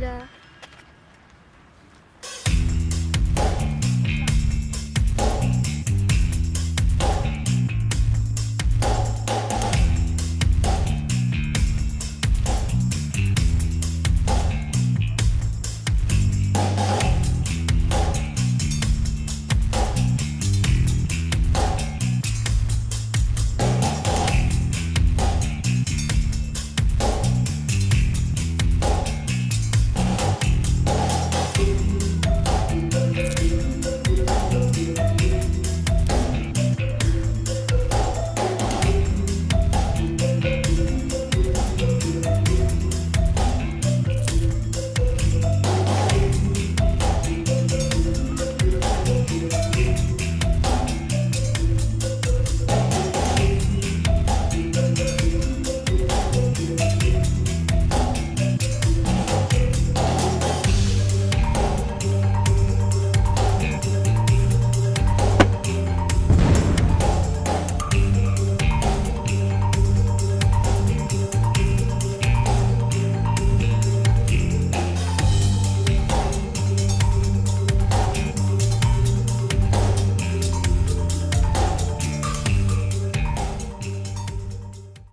wieder.